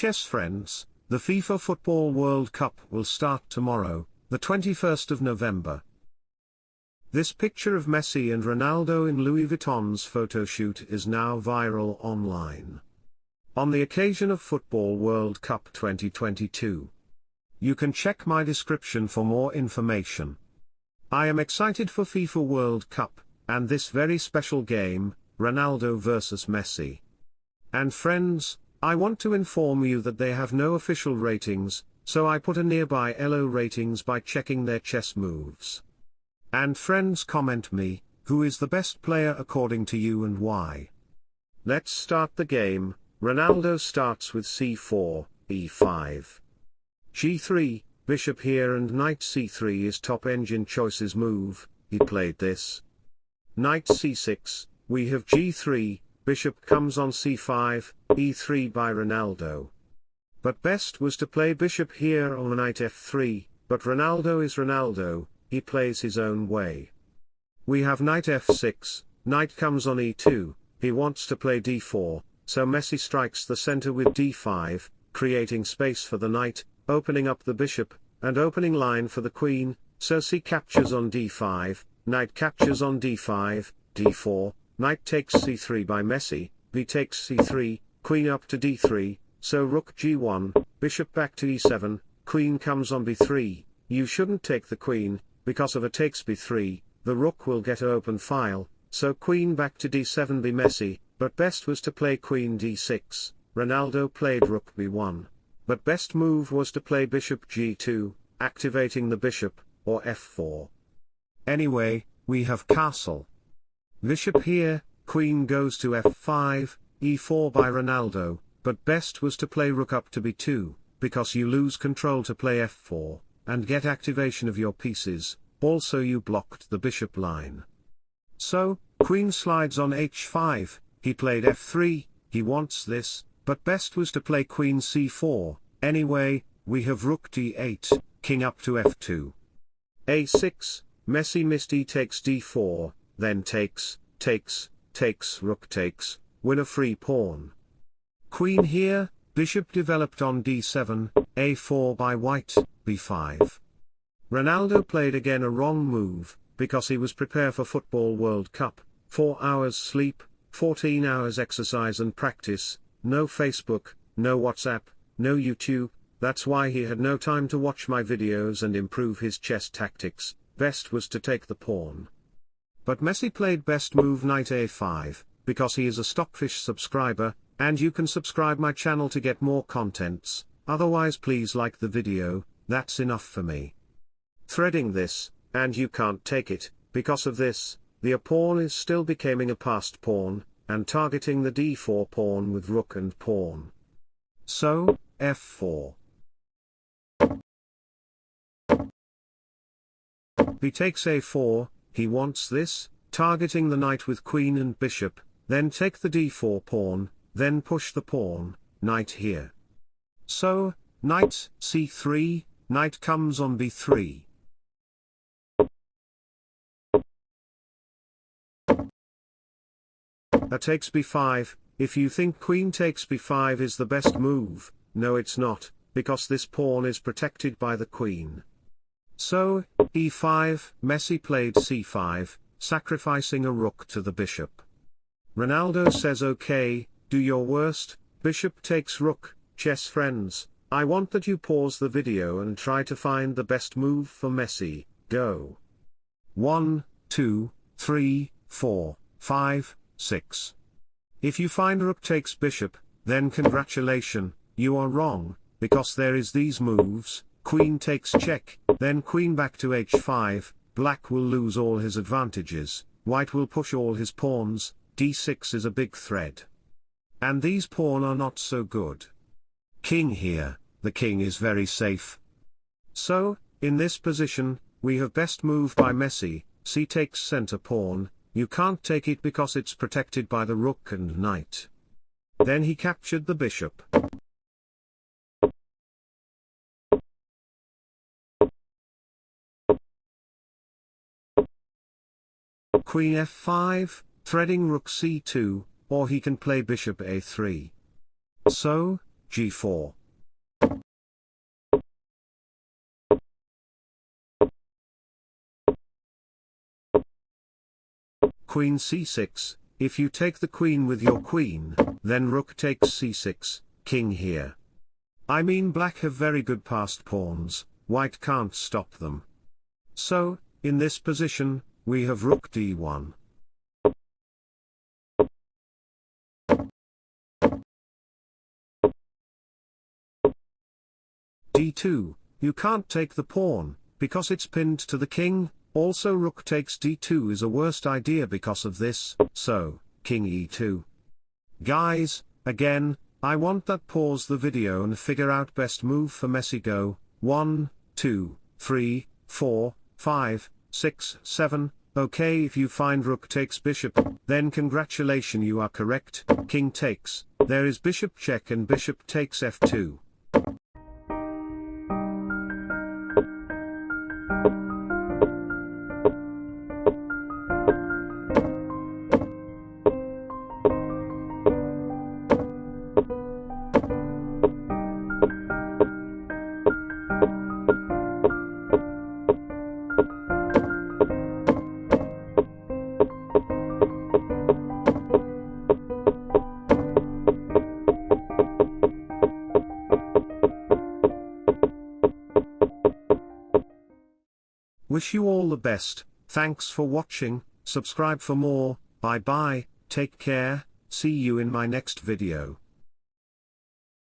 chess friends, the FIFA Football World Cup will start tomorrow, the 21st of November. This picture of Messi and Ronaldo in Louis Vuitton's photo shoot is now viral online. On the occasion of Football World Cup 2022. You can check my description for more information. I am excited for FIFA World Cup, and this very special game, Ronaldo vs Messi. And friends, I want to inform you that they have no official ratings, so I put a nearby ELO ratings by checking their chess moves. And friends comment me, who is the best player according to you and why. Let's start the game, Ronaldo starts with c4, e5. g3, bishop here and knight c3 is top engine choices move, he played this. Knight c6, we have g3, bishop comes on c5, e3 by Ronaldo. But best was to play bishop here or knight f3, but Ronaldo is Ronaldo, he plays his own way. We have knight f6, knight comes on e2, he wants to play d4, so Messi strikes the center with d5, creating space for the knight, opening up the bishop, and opening line for the queen, so c captures on d5, knight captures on d5, d4, knight takes c3 by Messi, b takes c3, queen up to d3, so rook g1, bishop back to e7, queen comes on b3, you shouldn't take the queen, because of a takes b3, the rook will get open file, so queen back to d7 be Messi, but best was to play queen d6, Ronaldo played rook b1. But best move was to play bishop g2, activating the bishop, or f4. Anyway, we have castle. Bishop here, queen goes to f5, e4 by Ronaldo, but best was to play rook up to b2, because you lose control to play f4 and get activation of your pieces, also you blocked the bishop line. So, queen slides on h5, he played f3, he wants this, but best was to play queen c4, anyway, we have rook d8, king up to f2. a6, Messi missed e takes d4, then takes, takes, takes rook takes, win a free pawn. Queen oh. here, bishop developed on d7, a4 by white, b5. Ronaldo played again a wrong move, because he was prepare for Football World Cup, 4 hours sleep, 14 hours exercise and practice, no Facebook, no WhatsApp, no YouTube, that's why he had no time to watch my videos and improve his chess tactics, best was to take the pawn. But Messi played best move knight a5, because he is a Stockfish subscriber, and you can subscribe my channel to get more contents, otherwise please like the video, that's enough for me. Threading this, and you can't take it, because of this, the a pawn is still becoming a passed pawn, and targeting the d4 pawn with rook and pawn. So, f4. b takes a4, he wants this, targeting the knight with queen and bishop, then take the d4 pawn, then push the pawn, knight here. So, knight c3, knight comes on b3. A takes b5, if you think queen takes b5 is the best move, no it's not, because this pawn is protected by the queen. So, e5, Messi played c5, sacrificing a rook to the bishop. Ronaldo says okay, do your worst, bishop takes rook, chess friends, I want that you pause the video and try to find the best move for Messi, go. 1, 2, 3, 4, 5, 6. If you find rook takes bishop, then congratulation, you are wrong, because there is these moves, queen takes check, then queen back to h5, black will lose all his advantages, white will push all his pawns, d6 is a big thread. And these pawn are not so good. King here, the king is very safe. So, in this position, we have best move by Messi, c takes center pawn, you can't take it because it's protected by the rook and knight. Then he captured the bishop. Queen f5, threading rook c2, or he can play bishop a3. So, g4. Queen c6, if you take the queen with your queen, then rook takes c6, king here. I mean black have very good passed pawns, white can't stop them. So, in this position, we have rook d1. d2, you can't take the pawn, because it's pinned to the king, also rook takes d2 is a worst idea because of this, so, king e2. Guys, again, I want that pause the video and figure out best move for Messi go, 1, 2, 3, 4, 5, 6, 7, okay if you find rook takes bishop, then congratulation you are correct, king takes, there is bishop check and bishop takes f2. Wish you all the best, thanks for watching, subscribe for more, bye bye, take care, see you in my next video.